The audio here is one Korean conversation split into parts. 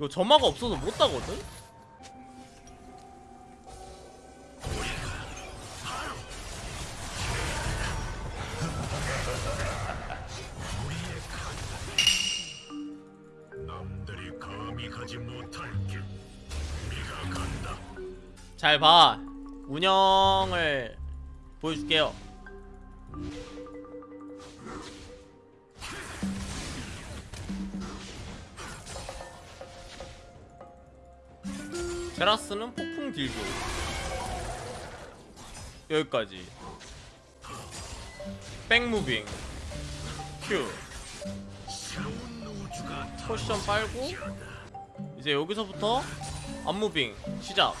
이거 점화가 없어서 못 따거든? 잘 봐. 운영을 보여줄게요. 제라스는 폭풍 딜교. 여기까지. 백무빙. 큐. 포션 빨고 이제 여기서부터 안무빙 시작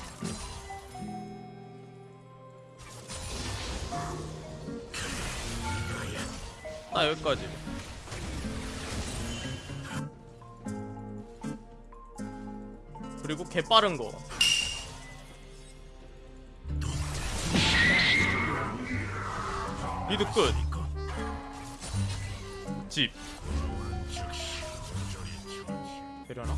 나 여기까지 그리고 개 빠른 거 리드 끝. 집. 되려나?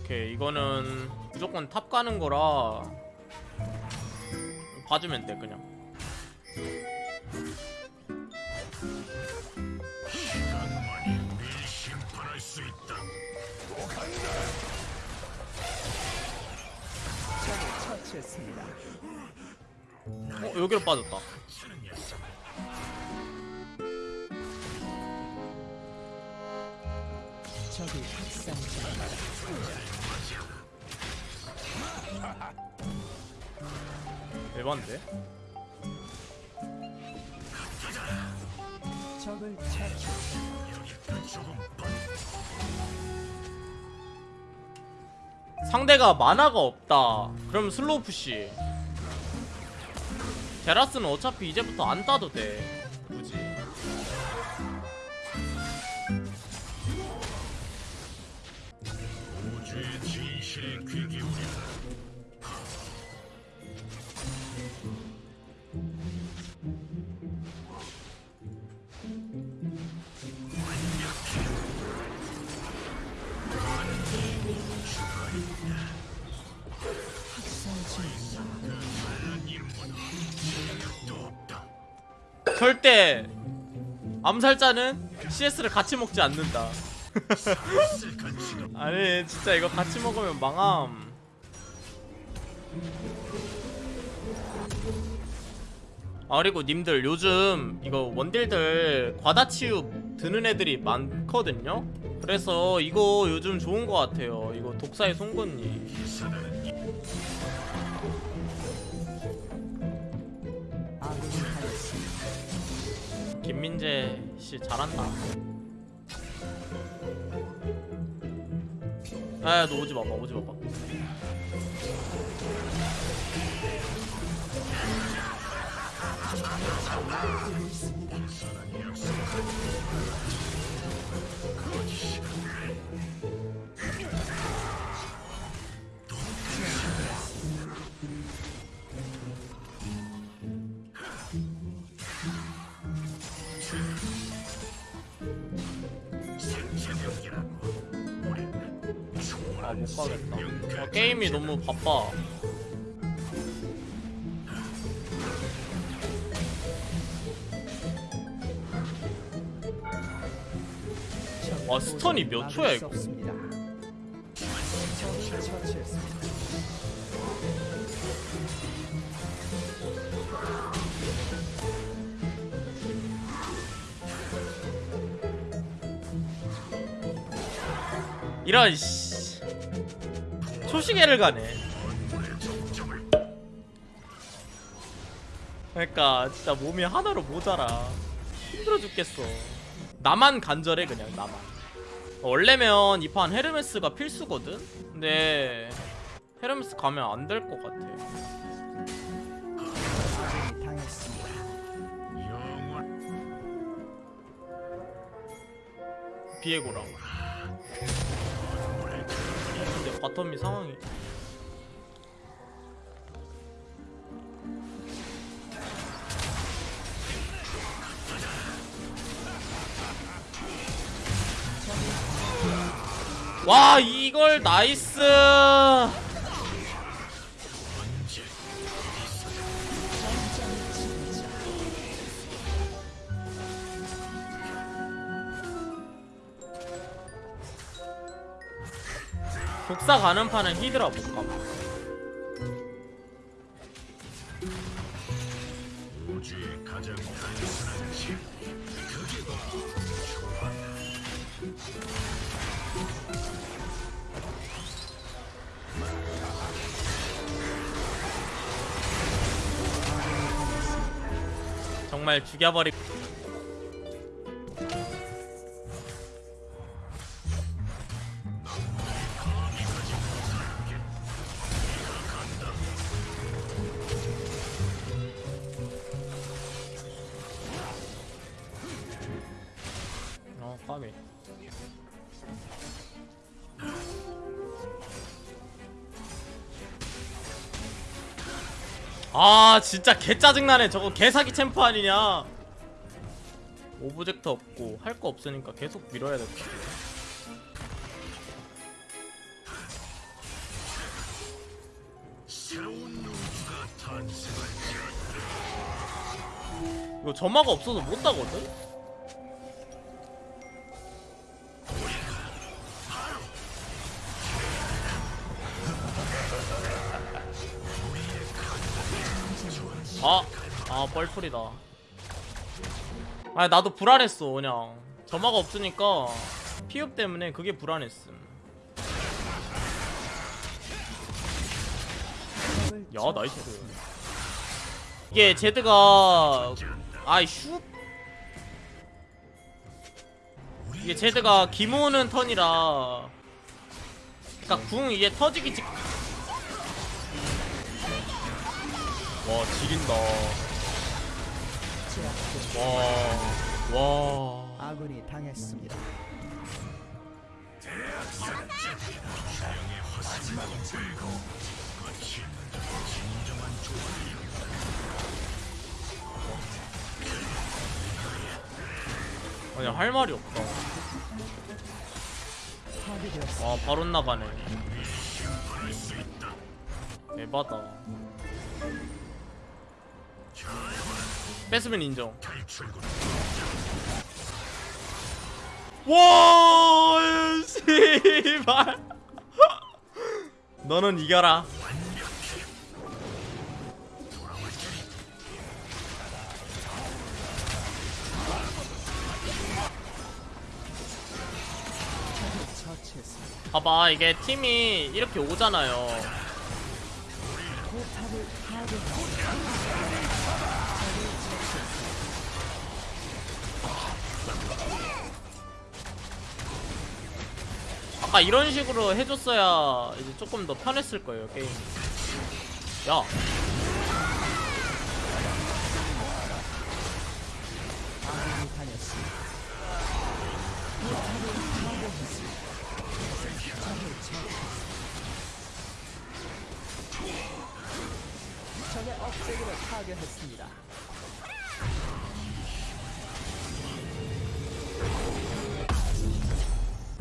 오케이 이거는 무조건 탑 가는 거라 봐주면 돼 그냥 처치했습니다. 어 여기로 빠졌다 중입니다. 대반데? 적을 처치. 상대가 만화가 없다. 그럼 슬로우 푸시. 제라스는 어차피 이제부터 안 따도 돼. 굳이 절대 암살자는 CS를 같이 먹지 않는다. 아니 진짜 이거 같이 먹으면 망함. 아 그리고 님들 요즘 이거 원딜들 과다치유 드는 애들이 많거든요? 그래서 이거 요즘 좋은 거 같아요. 이거 독사의 송곳니 김민재 씨 잘한다. 아너 오지 마봐 오지 마봐 못 가겠다. 아, 게임이 너무 바빠. 적 와, 스턴이 몇 초야, 수 이거? 이런 씨 초시계를 가네. 그러니까 진짜 몸이 하나로 모자라. 힘들어 죽겠어. 나만 간절해 그냥 나만. 원래면 이 판 헤르메스가 필수거든? 근데 헤르메스 가면 안 될 것 같아. 비에고랑 바텀이 상황이. 와 이걸 나이스! 독사 가는 판은 히드라 못가 우주의 가장 단순한 질 그게 바로 정말 죽여버리 아 진짜 개 짜증나네. 저거 개사기 챔프 아니냐. 오브젝트 없고 할 거 없으니까 계속 밀어야 될 것 같아. 이거 점화가 없어서 못 따거든? 아, 아 뻘풀이다. 아 나도 불안했어 그냥 점화가 없으니까 피흡 때문에 그게 불안했음. 야 나이스. 이게 제드가 아이 슈 이게 제드가 기모는 턴이라 그니까 궁 이게 터지기 직 와 지린다. 와와 아군이 당했습니다. 아니 할 말이 없다. 와 바로 나가네 에바다 뺏으면 인정. 와 씨발. 너는 이겨라. 봐봐 이게 팀이 이렇게 오잖아요 아까 이런 식으로 해줬어야 이제 조금 더 편했을 거예요 게임. 야 억제기를 파괴했습니다.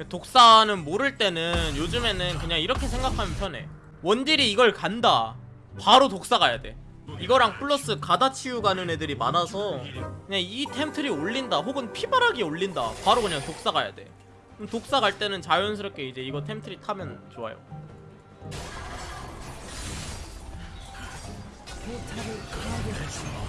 독사는 모를 때는 요즘에는 그냥 이렇게 생각하면 편해. 원딜이 이걸 간다. 바로 독사 가야 돼. 이거랑 플러스 가다 치유 가는 애들이 많아서 그냥 이 템트리 올린다 혹은 피바라기 올린다. 바로 그냥 독사 가야 돼. 독사 갈 때는 자연스럽게 이제 이거 템트리 타면 좋아요 포탑을 파괴했습니다.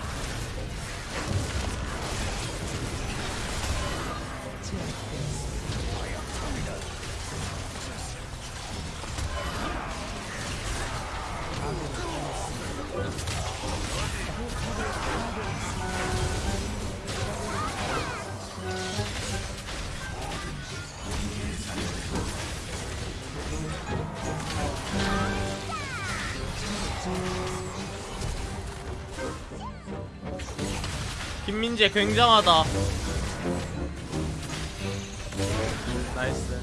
김민재 굉장하다. 나이스.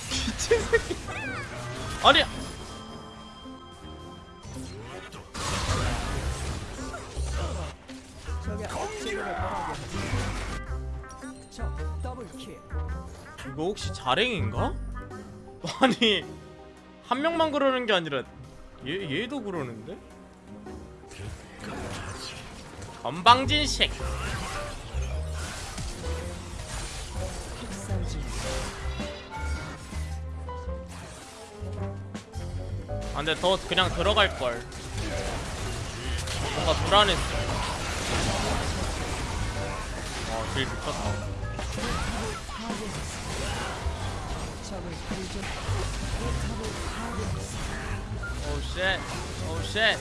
미친 새끼 아니 이거 혹시 자랭인가? 아니 한 명만 그러는 게 아니라 얘 얘도 그러는데? 건방진식. 아 근데 더 그냥 들어갈 걸 뭔가 불안했어 어딜 미쳤다 포탑을 파괴했습니다. 오쉣 오쉣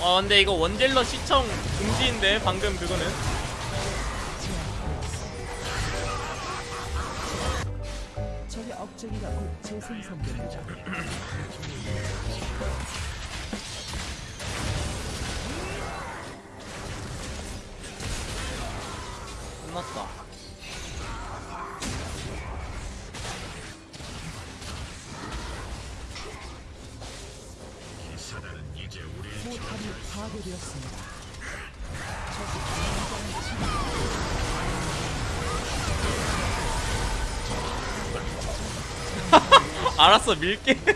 어 근데 이거 원딜러 시청 금지인데 방금 그거는 적의 억제기가 곧 재생성됩니다. 알았어 밀게.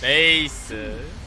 네이스